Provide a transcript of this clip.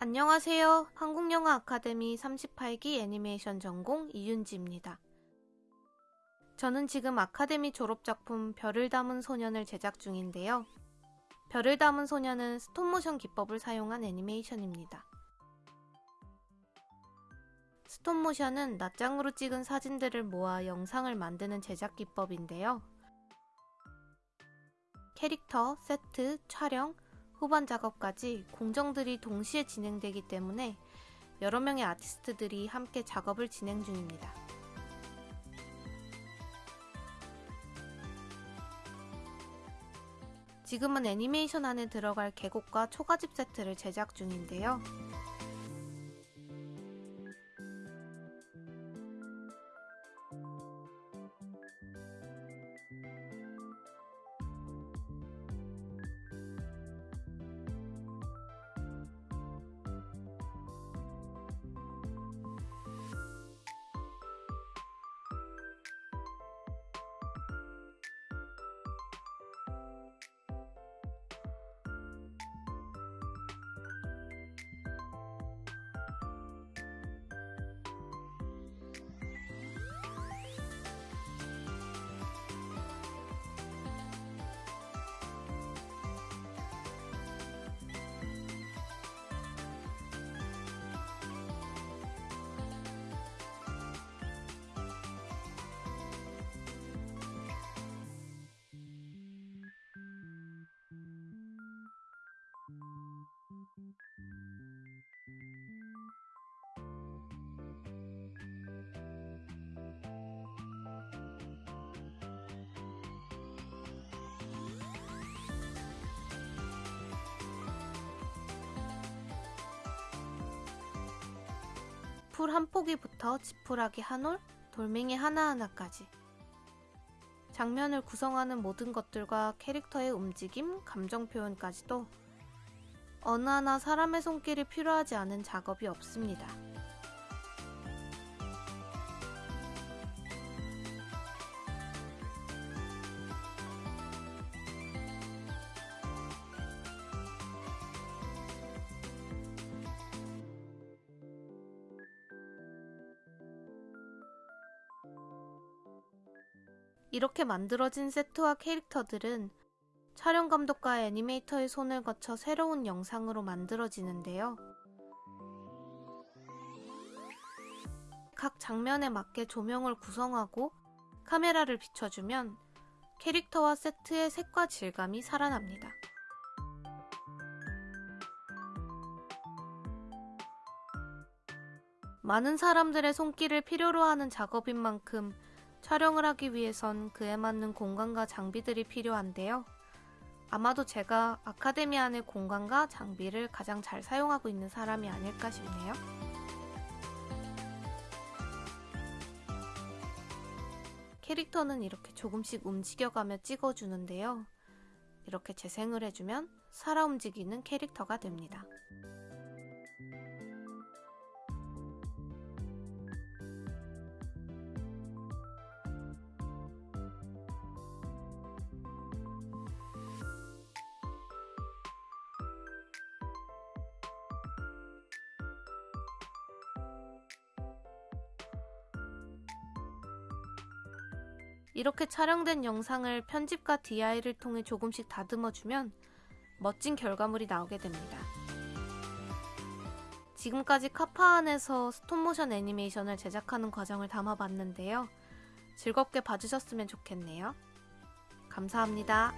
안녕하세요. 한국영화 아카데미 38기 애니메이션 전공 이윤지입니다. 저는 지금 아카데미 졸업작품 별을 담은 소년을 제작 중인데요. 별을 담은 소년은 스톱모션 기법을 사용한 애니메이션입니다. 스톱모션은 낱장으로 찍은 사진들을 모아 영상을 만드는 제작 기법인데요. 캐릭터, 세트, 촬영, 후반 작업까지 공정들이 동시에 진행되기 때문에 여러 명의 아티스트들이 함께 작업을 진행 중입니다. 지금은 애니메이션 안에 들어갈 계곡과 초가집 세트를 제작 중인데요. 풀 한 포기부터 지푸라기 한 올, 돌멩이 하나하나까지. 장면을 구성하는 모든 것들과 캐릭터의 움직임, 감정 표현까지도 어느 하나 사람의 손길이 필요하지 않은 작업이 없습니다. 이렇게 만들어진 세트와 캐릭터들은 촬영 감독과 애니메이터의 손을 거쳐 새로운 영상으로 만들어지는데요. 각 장면에 맞게 조명을 구성하고 카메라를 비춰주면 캐릭터와 세트의 색과 질감이 살아납니다. 많은 사람들의 손길을 필요로 하는 작업인 만큼 촬영을 하기 위해선 그에 맞는 공간과 장비들이 필요한데요. 아마도 제가 아카데미 안의 공간과 장비를 가장 잘 사용하고 있는 사람이 아닐까 싶네요. 캐릭터는 이렇게 조금씩 움직여가며 찍어주는데요. 이렇게 재생을 해주면 살아 움직이는 캐릭터가 됩니다. 이렇게 촬영된 영상을 편집과 DI를 통해 조금씩 다듬어주면 멋진 결과물이 나오게 됩니다. 지금까지 카파 안에서 스톱모션 애니메이션을 제작하는 과정을 담아봤는데요. 즐겁게 봐주셨으면 좋겠네요. 감사합니다.